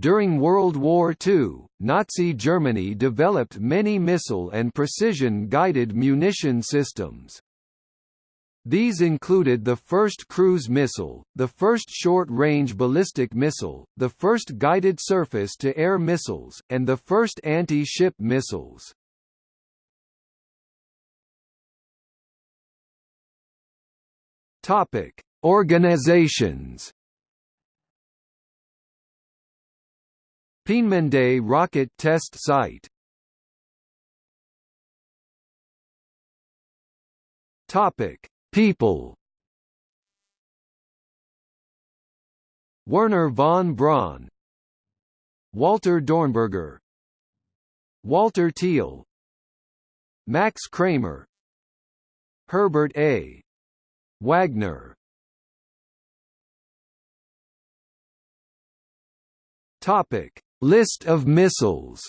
During World War II, Nazi Germany developed many missile and precision-guided munition systems. These included the first cruise missile, the first short-range ballistic missile, the first guided surface-to-air missiles, and the first anti-ship missiles. Topic: Organizations. Peenemünde Rocket Test Site. Topic: People. Wernher von Braun, Walter Dornberger, Walter Thiel, Max Kramer, Herbert A. Wagner Topic: List of missiles.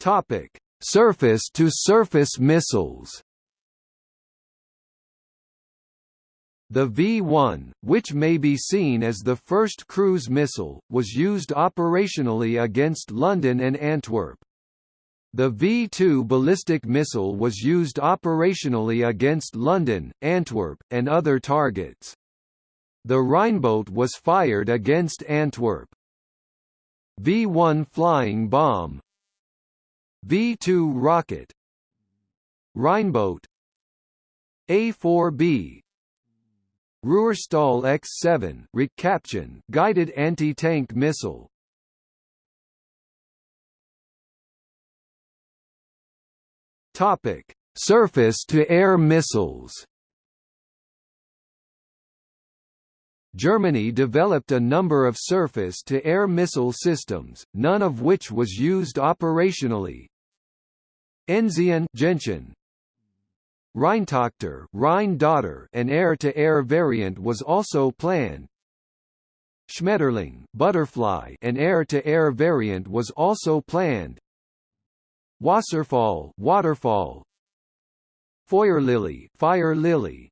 Topic: Surface-to-surface missiles. The V-1, which may be seen as the first cruise missile, was used operationally against London and Antwerp. The V-2 ballistic missile was used operationally against London, Antwerp, and other targets. The Rheinbote was fired against Antwerp. V-1 flying bomb. V-2 rocket. Rheinbote A-4B Ruhrstahl X-7 guided anti-tank missile Topic: Surface-to-air missiles. Germany developed a number of surface-to-air missile systems, none of which was used operationally. Enzian Gentian, Rheintochter Rhine daughter an air-to-air -air variant was also planned. Schmetterling butterfly an air-to-air -air variant was also planned. Wasserfall waterfall. Feuerlilie fire lily.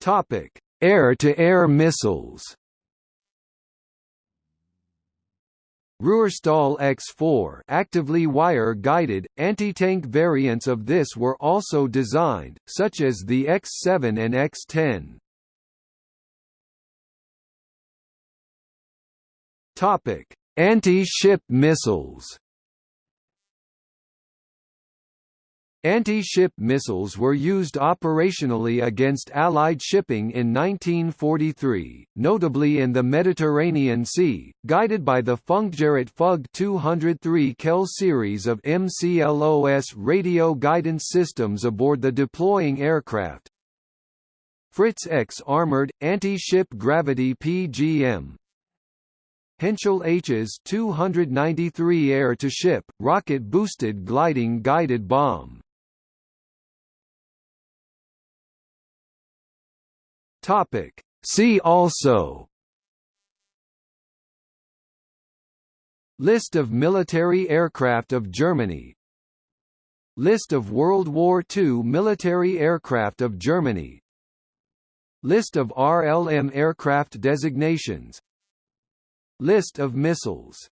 Topic. Air-to-air -air missiles Ruhrstahl X4 actively wire-guided, anti-tank variants of this were also designed, such as the X7 and X10. Topic: Anti-ship missiles Anti-ship missiles were used operationally against Allied shipping in 1943, notably in the Mediterranean Sea, guided by the Funkgerät Fug 203 Kehl series of MCLOS radio guidance systems aboard the deploying aircraft. Fritz X armored, anti-ship gravity PGM, Henschel Hs 293 air-to-ship, rocket-boosted gliding guided bomb. Topic. See also List of military aircraft of Germany List of World War II military aircraft of Germany List of RLM aircraft designations List of missiles